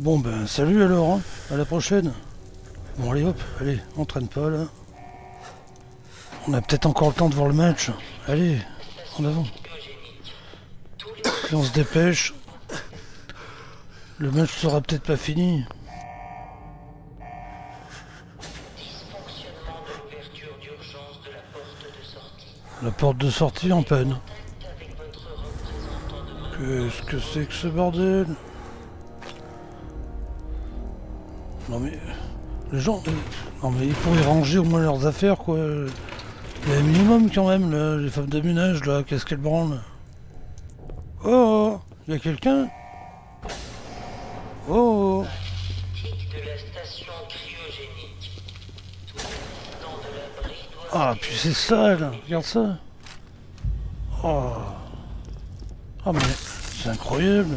Bon ben salut alors, hein. à la prochaine. Bon allez hop, allez, on traîne pas là. On a peut-être encore le temps de voir le match. Allez, en avant. Puis on se dépêche. Le match sera peut-être pas fini. La porte de sortie. En de Qu'est-ce que c'est que ce bordel? Non mais... Les gens... Non mais ils pourraient ranger au moins leurs affaires quoi. Il y a un minimum quand même là, les femmes de ménage là, qu'est-ce qu'elles branlent? Oh Il y a quelqu'un? Oh doit Ah puis c'est sale Regarde ça. Oh. Ah mais c'est incroyable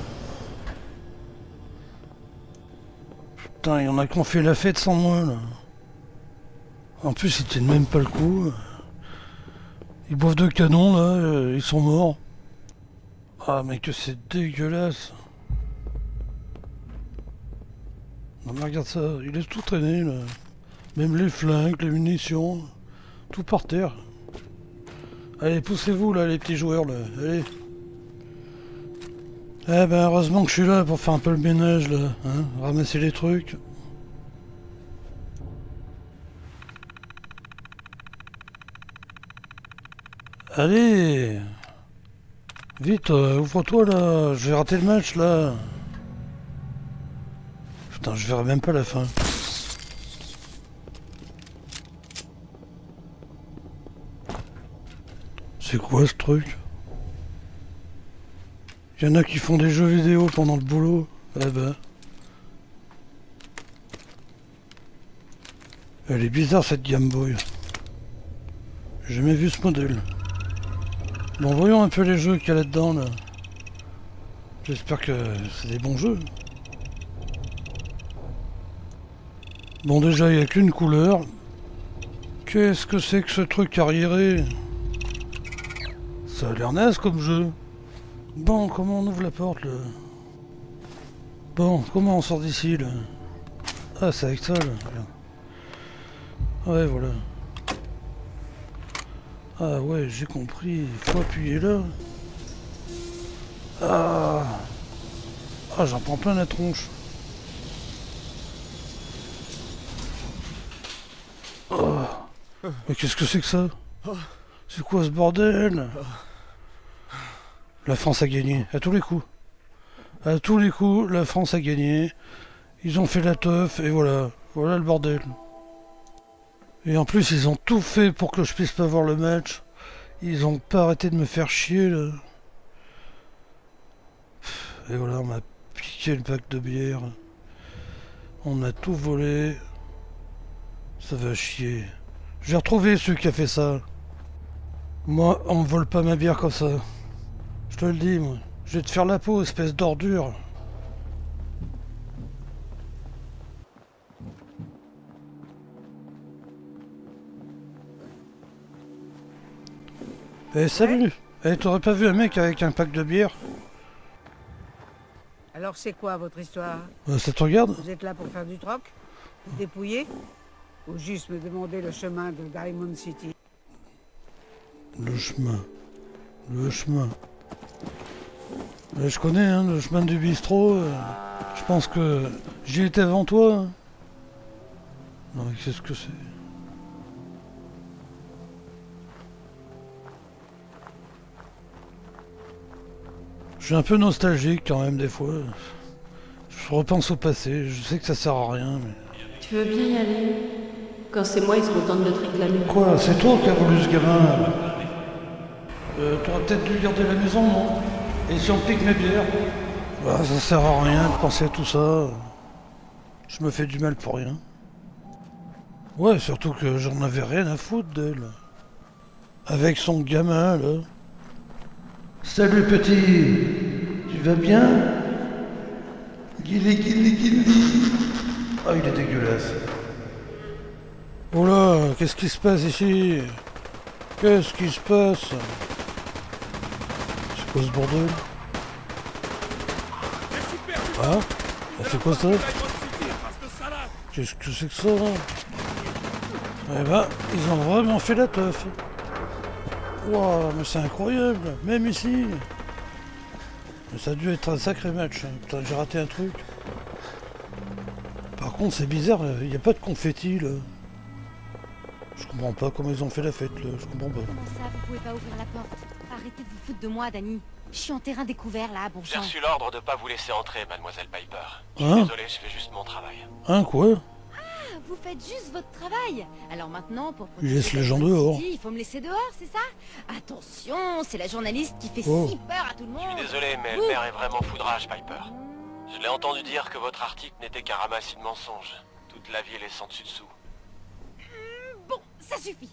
Putain, il y en a qui ont fait la fête sans moi là. En plus, ils tiennent même pas le coup. Ils boivent de canon là, euh, ils sont morts. Ah mais que c'est dégueulasse. Non mais regarde ça, il est tout traîné là. Même les flingues, les munitions, tout par terre. Allez, poussez-vous là les petits joueurs là, allez. Eh ben heureusement que je suis là pour faire un peu le ménage là, hein, ramasser les trucs. Allez Vite, euh, ouvre-toi là, je vais rater le match là. Putain, je verrai même pas la fin. C'est quoi ce truc? Il y en a qui font des jeux vidéo pendant le boulot. Eh ben. Elle est bizarre cette Game Boy. J'ai jamais vu ce modèle. Bon, voyons un peu les jeux qu'il y a là-dedans, là. J'espère que c'est des bons jeux. Bon, déjà, il n'y a qu'une couleur. Qu'est-ce que c'est que ce truc arriéré? Ça a l'air naze comme jeu. Bon, comment on ouvre la porte, là Bon, comment on sort d'ici, là Ah, c'est avec ça, là. Ouais, voilà. Ah ouais, j'ai compris. Faut appuyer là. Ah Ah, j'en prends plein la tronche. Oh. Mais qu'est-ce que c'est que ça? C'est quoi ce bordel? La France a gagné, à tous les coups. À tous les coups, la France a gagné. Ils ont fait la teuf, et voilà. Voilà le bordel. Et en plus, ils ont tout fait pour que je puisse pas voir le match. Ils ont pas arrêté de me faire chier, là. Et voilà, on m'a piqué le pack de bière. On a tout volé. Ça va chier. Je vais retrouver celui qui a fait ça. Moi, on me vole pas ma bière comme ça. Je te le dis, moi. Je vais te faire la peau, espèce d'ordure. Eh salut Eh t'aurais pas vu un mec avec un pack de bière Alors c'est quoi votre histoire? Euh, Ça te regarde? Vous êtes là pour faire du troc? Vous dépouiller Ou juste me demander le chemin de Diamond City? Le chemin. Le chemin. Euh, je connais hein, le chemin du bistrot. euh, je pense que j'y étais avant toi. hein. Non mais qu'est-ce que c'est? Je suis un peu nostalgique quand même des fois. Je repense au passé, je sais que ça sert à rien, mais... Tu veux bien y aller? Quand c'est moi, ils se contentent de te réclamer. Quoi C'est toi qui as voulu ce gamin? Euh, T'aurais peut-être dû garder la maison, non? Et si on pique mes bières bah, Ça sert à rien de penser à tout ça. Je me fais du mal pour rien. Ouais, surtout que j'en avais rien à foutre d'elle. Avec son gamin, là. Salut petit Tu vas bien? Guili, guili, guili Ah, il est dégueulasse. Oh là, qu'est-ce qui se passe ici? Qu'est-ce qui se passe? Quoi ce bordel Ah C'est quoi ça Qu'est-ce que c'est que ça Eh ben, ils ont vraiment fait la teuf. Waouh, mais c'est incroyable, même ici. Mais ça a dû être un sacré match. hein. J'ai raté un truc. Par contre, c'est bizarre, il n'y a pas de confetti là. Je comprends pas comment ils ont fait la fête là, je comprends pas. Arrêtez de vous foutre de moi, Danny. Je suis en terrain découvert là, bon J'ai reçu l'ordre de pas vous laisser entrer, mademoiselle Piper. Je Hein désolé, je fais juste mon travail. Hein quoi Ah, Vous faites juste votre travail. Alors maintenant, pour Il laisse les gens dehors. Il faut me laisser dehors, c'est ça? Attention, c'est la journaliste qui fait Oh. si peur à tout le Je monde. suis désolé, mais Ouh. Elmer est vraiment foudrage, Piper. Je l'ai entendu dire que votre article n'était qu'un ramassis de mensonges. Toute la ville est sans dessus dessous. Bon, ça suffit.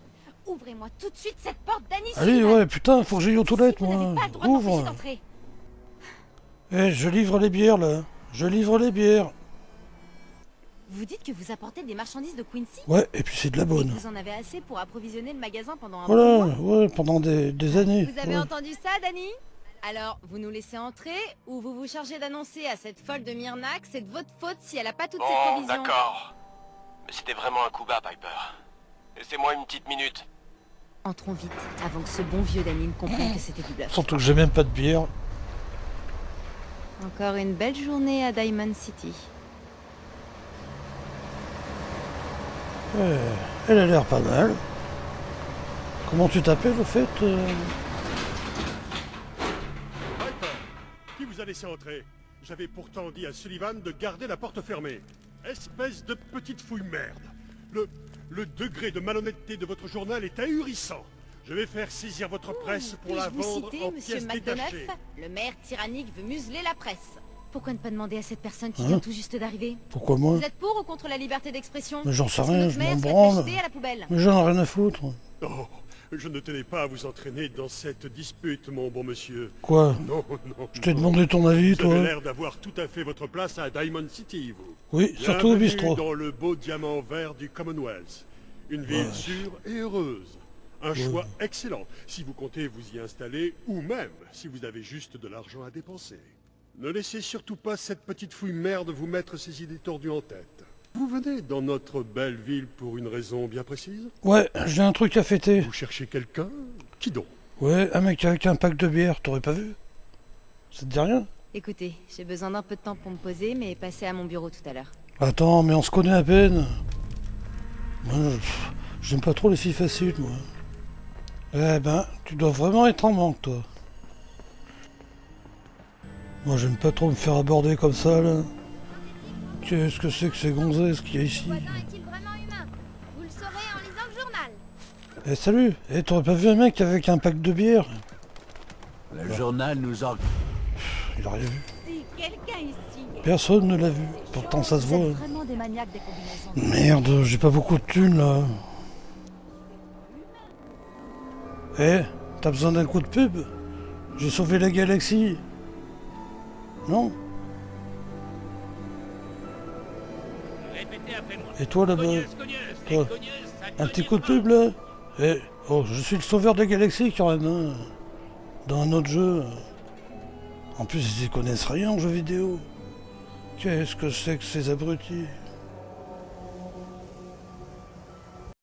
Ouvrez-moi tout de suite cette porte, Danny. Allez, Sullivan. ouais, putain, faut que j'aille aux toilettes moi. pas Ouvre. Eh, je livre les bières là. Je livre les bières. Vous dites que vous apportez des marchandises de Quincy? Ouais, et puis c'est de la et bonne. vous en avez assez pour approvisionner le magasin pendant un mois Voilà, ouais, pendant des, des années. Vous avez ouais. entendu ça, Danny Alors, vous nous laissez entrer ou vous vous chargez d'annoncer à cette folle de Myrna que c'est de votre faute si elle a pas toutes ses Bon, provisions d'accord. Mais c'était vraiment un coup bas, Piper. Laissez-moi une petite minute. Entrons vite, avant que ce bon vieux Danny ne comprenne que c'était du bluff. Surtout que j'ai même pas de bière. Encore une belle journée à Diamond City. Ouais, elle a l'air pas mal. Comment tu t'appelles au fait euh qui vous a laissé entrer? J'avais pourtant dit à Sullivan de garder la porte fermée. Espèce de petite fouille merde. Le, le degré de malhonnêteté de votre journal est ahurissant. Je vais faire saisir votre presse pour la vendre citer, en monsieur pièces McDonough détachées. Le maire tyrannique veut museler la presse. Pourquoi ne pas demander à cette personne qui Hein vient tout juste d'arriver Pourquoi moi Vous êtes pour ou contre la liberté d'expression Mais j'en sais rien, notre je maire m'en branle. acheté à la poubelle Mais j'en ai rien à foutre. Oh, je ne tenais pas à vous entraîner dans cette dispute, mon bon monsieur. Quoi Non, non. Je t'ai demandé ton avis, Vous avez toi l'air d'avoir tout à fait votre place à Diamond City, vous. Oui, surtout au bistrot. dans le beau diamant vert du Commonwealth. Une ville sûre et heureuse. Un choix excellent si vous comptez vous y installer ou même si vous avez juste de l'argent à dépenser. Ne laissez surtout pas cette petite fouille merde vous mettre ces idées tordues en tête. Vous venez dans notre belle ville pour une raison bien précise Ouais, j'ai un truc à fêter. Vous cherchez quelqu'un Qui donc Ouais, un mec avec un pack de bière, t'aurais pas vu Ça te dit rien Écoutez, j'ai besoin d'un peu de temps pour me poser, mais passez à mon bureau tout à l'heure. Attends, mais on se connaît à peine. Moi, j'aime pas trop les filles faciles, moi. Eh ben, tu dois vraiment être en manque, toi. Moi, j'aime pas trop me faire aborder comme ça, là. Qu'est-ce que c'est que ces gonzesses qu'il y a ici est-il vraiment humain Vous le saurez en lisant le journal. Eh, salut Eh, t'aurais pas vu un mec avec un pack de bière Le journal nous en... Il a rien vu. Si quelqu'un ici Personne ne l'a vu. Pourtant, ça se voit. êtes hein. vraiment des maniaques des combinaisons. Merde, j'ai pas beaucoup de thunes là. Eh, t'as besoin d'un coup de pub? J'ai sauvé la galaxie. Non? Et toi là-bas Un petit coup de pub là Eh, oh, je suis le sauveur de la galaxie quand même. hein. Dans un autre jeu. En plus, ils y connaissent rien en jeu vidéo. Qu'est-ce que c'est que ces abrutis?